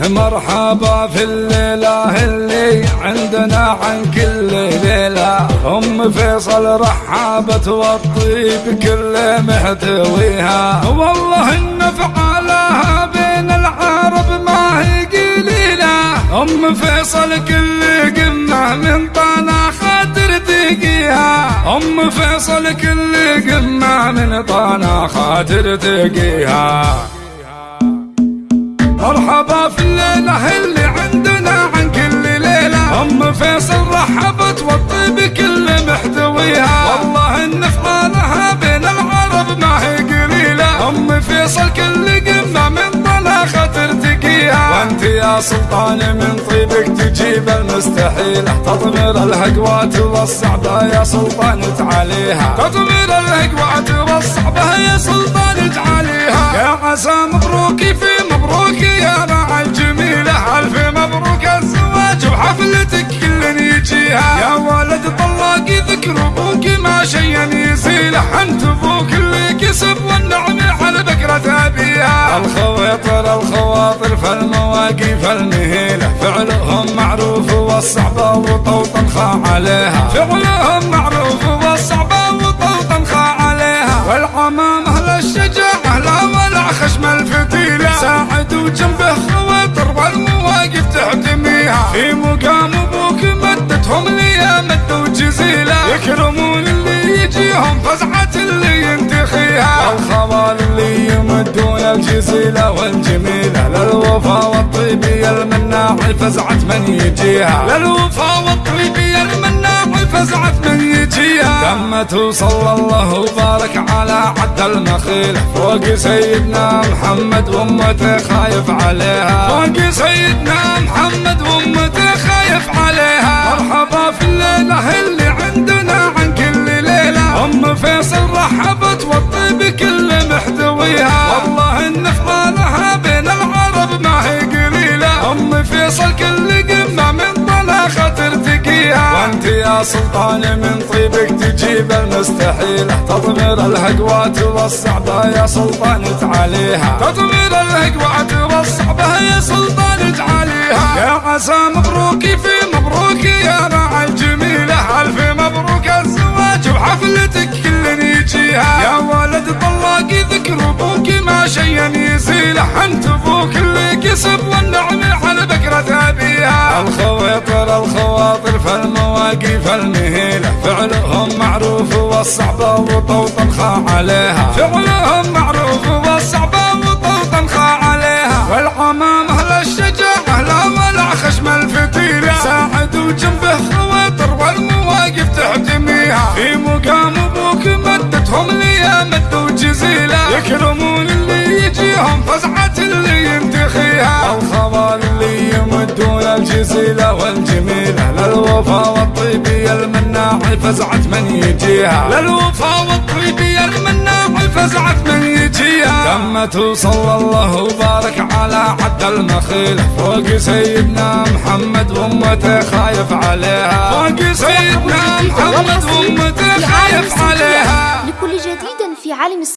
مرحبا في الليلة اللي عندنا عن كل ليلة. أم فيصل رحابة والطيب كل محتويها والله إن فعالها بين العرب ما هي قليلة أم فيصل كل قمة من طنا خاطر تقيها أم فيصل كل قمة من طنا خاطر تقيها مرحبا في الليلة اللي عندنا عن كل ليلة. أم فيصل رحبت والطيب كل محتويها. والله إن فعالها بين العرب ما هي قليلة. أم فيصل كل قمة من طلاخة ترتقيها وأنت يا سلطان من طيبك تجيب المستحيلة تطمير الهقوات والصعبة يا سلطان تعاليها. تطمير الهقوات والصعبة يا سلطان تعاليها. يا عسى مبروك في مبروك يا مع الجميلة. ألف مبروك الزواج وحفلتك كل يجيها. يا ولد طلاق ذكر أبوك ما شيء يزيله أنت أبوك اللي كسب والنعم على بكرة أبيها. الخواطر الخواطر فالمواقف المهيلة فعلهم معروف والصعبة وطوطن خا عليها. فعلهم معروف والصعبة وطوطن خا عليها. والعمام أهل الشجاعة لا ولا خشم الفتيلة يكرمون اللي يجيهم فزعة اللي ينتخيها. الخوال اللي يمدون الجزيلة والجميلة. للوفا والطيبية المناع فزعة من يجيها. للوفا والطيبية المناع فزعة من يجيها. دمته صلى الله وبارك على عد المخيل. فوق سيدنا محمد وامته خايف عليها. فوق سيدنا محمد وامته خايف عليها. مرحبا في الليلة وانت يا سلطان من طيبك تجيب المستحيلة تطمير الهقوات والصعبة يا سلطان تعاليها. تطمير الهقوات والصعبة يا سلطان تعاليها. يا عسى مبروك في مبروك يا مع الجميلة ألف مبروك الزواج وحفلتك كل يجيها. يا ولد طلاق ذكر أبوك ما شيء يزيله أنت أبوك اللي كسب والنعم على بكرة أبيها. الخواطر الخواطر فالمواقف المهيلة؟ فعلهم معروف والصعبة وطوطن خا عليها. فعلهم معروف والصعبة وطوطن خا عليها. والعمام أهل الشجاعة لا ولا خشم الفتيلة ساعد وجنبه خواطر والمواقف تحتميها. في مقام أبوك مدتهم لي مد وجزيلة يكرمون اللي يجيهم فزعة اللي ينتخيها. يمدون الجزيلة والجميلة للوفا والطيبية المناع فزعة من يجيها. للوفا والطيبية المناع فزعة من يجيها. دمته صلى الله وبارك على عد المخيلة فوق سيدنا محمد وامته خايف عليها. فوق سيدنا محمد وامته خايف عليها. لكل جديد في عالم